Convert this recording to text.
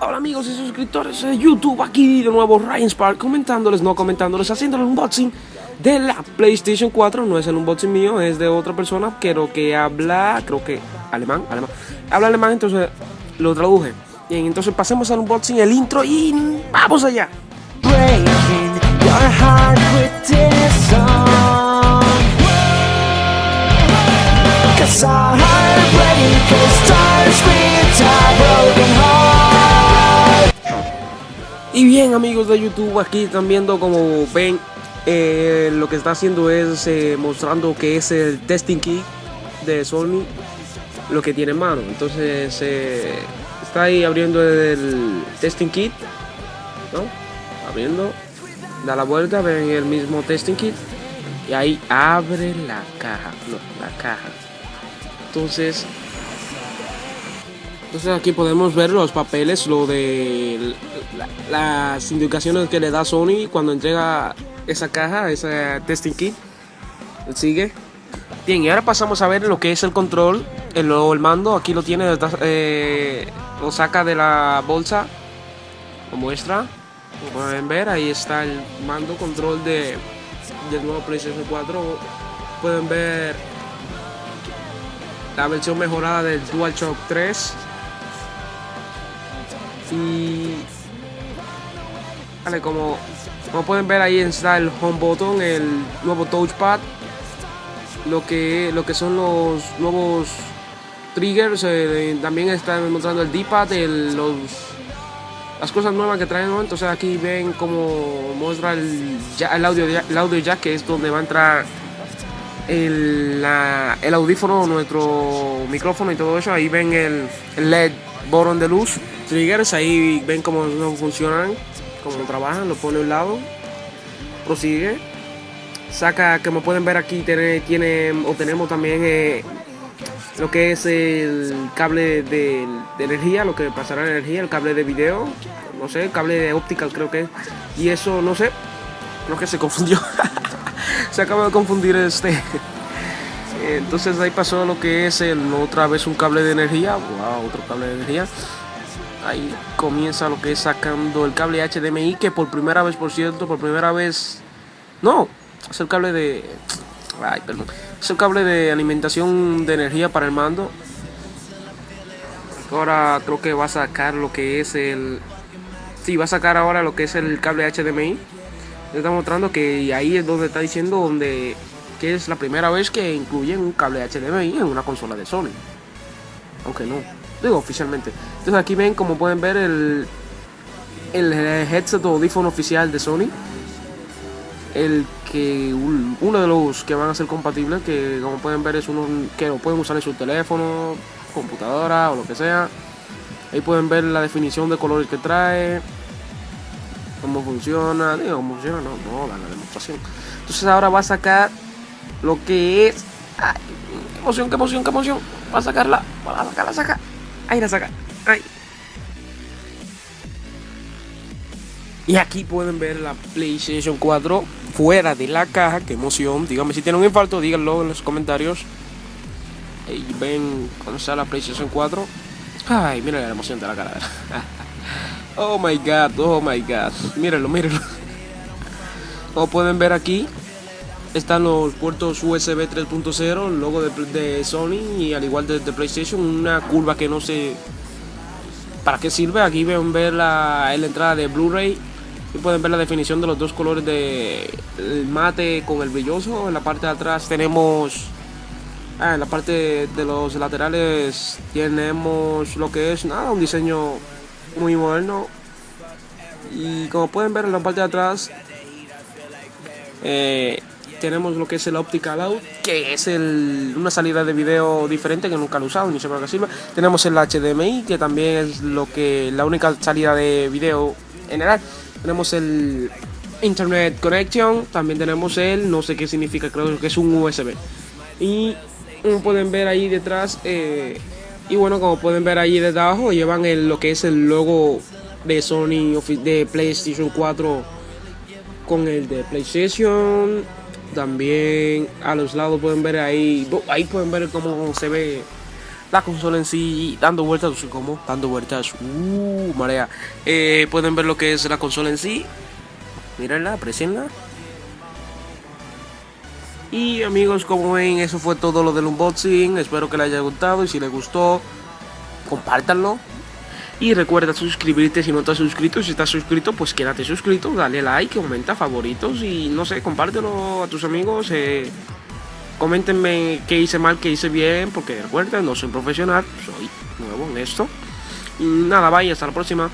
Hola amigos y suscriptores de YouTube, aquí de nuevo Ryan Spark comentándoles, no comentándoles, haciendo el unboxing de la PlayStation 4 No es el unboxing mío, es de otra persona, creo que habla, creo que alemán, alemán. Habla alemán, entonces lo traduje. Bien, entonces pasemos al unboxing, el intro y vamos allá Y bien amigos de YouTube, aquí están viendo como ven eh, lo que está haciendo es eh, mostrando que es el testing kit de Sony lo que tiene en mano. Entonces eh, está ahí abriendo el testing kit, ¿no? Abriendo, da la vuelta, ven el mismo testing kit y ahí abre la caja, no, la caja. Entonces entonces aquí podemos ver los papeles, lo de las indicaciones que le da Sony cuando entrega esa caja, ese testing kit. Sigue. Bien, y ahora pasamos a ver lo que es el control, el, el mando. Aquí lo tiene, eh, lo saca de la bolsa, lo muestra. Como pueden ver, ahí está el mando control de, del nuevo PlayStation 4. Pueden ver la versión mejorada del DualShock 3 y vale, como, como pueden ver ahí está el home button, el nuevo touchpad, lo que, lo que son los nuevos triggers, eh, también están mostrando el D-pad, los las cosas nuevas que traen, entonces aquí ven como muestra el, el, audio, el audio jack, que es donde va a entrar el, el audífono, nuestro micrófono y todo eso, ahí ven el, LED botón de luz. Triggers, ahí ven cómo funcionan, cómo trabajan, lo pone a un lado, prosigue, saca, como pueden ver aquí, tiene, tiene o tenemos también eh, lo que es el cable de, energía, lo que pasará la energía, el cable de video, no sé, el cable de optical creo que es, y eso no sé, creo que se confundió, se acaba de confundir este. Entonces ahí pasó lo que es el, otra vez un cable de energía, wow, otro cable de energía ahí comienza lo que es sacando el cable HDMI que por primera vez, por cierto, por primera vez, no, es el cable de, ay, perdón, es el cable de alimentación de energía para el mando. Ahora creo que va a sacar lo que es el, sí, va a sacar ahora lo que es el cable HDMI. Está mostrando que ahí es donde está diciendo donde que es la primera vez que incluyen un cable HDMI en una consola de Sony. Aunque no, digo oficialmente. Entonces aquí ven como pueden ver el, el headset o audífono oficial de Sony. El que uno de los que van a ser compatibles, que como pueden ver es uno que lo pueden usar en su teléfono, computadora o lo que sea. Ahí pueden ver la definición de colores que trae, cómo funciona, digo, cómo funciona, no, no, la demostración. Entonces ahora va a sacar lo que es, ay, qué emoción, qué emoción, qué emoción, va a sacarla, va a sacarla, saca, ahí la saca. Y aquí pueden ver la PlayStation 4 fuera de la caja. Qué emoción. Díganme si tienen un infarto, díganlo en los comentarios. Ahí ven cuando está la PlayStation 4. Ay, miren la emoción de la cara. oh my god, oh my god. Mírenlo, mírenlo. Como pueden ver aquí, están los puertos USB 3.0, el logo de, Sony y al igual de, de PlayStation, una curva que no sé para qué sirve. Aquí ven ver la, la entrada de Blu-ray y pueden ver la definición de los dos colores de mate con el brilloso. En la parte de atrás tenemos, ah, en la parte de los laterales tenemos lo que es nada, un diseño muy moderno. Y como pueden ver en la parte de atrás, eh, tenemos lo que es el Optical Out, que es una salida de video diferente que nunca he usado, ni sé para qué sirve. Tenemos el HDMI, que también es lo que la única salida de video general. Tenemos el Internet Connection, también tenemos el, no sé qué significa, creo que es un USB. Y como pueden ver ahí detrás, eh, y bueno, como pueden ver ahí debajo, llevan el, lo que es el logo de Sony de PlayStation 4 con el de PlayStation también a los lados pueden ver ahí, ahí pueden ver cómo se ve la consola en sí dando vueltas, como dando vueltas, uh, marea. Eh, pueden ver lo que es la consola en sí. Mírenla, aprecienla. Y amigos, como ven, eso fue todo lo del unboxing. Espero que les haya gustado y si les gustó, compártanlo. Y recuerda suscribirte si no estás suscrito. Si estás suscrito, pues quédate suscrito, dale like, comenta favoritos y no sé, compártelo a tus amigos. Eh, coméntenme qué hice mal, qué hice bien, porque recuerden, no soy profesional, soy nuevo en esto. Y nada, bye, hasta la próxima.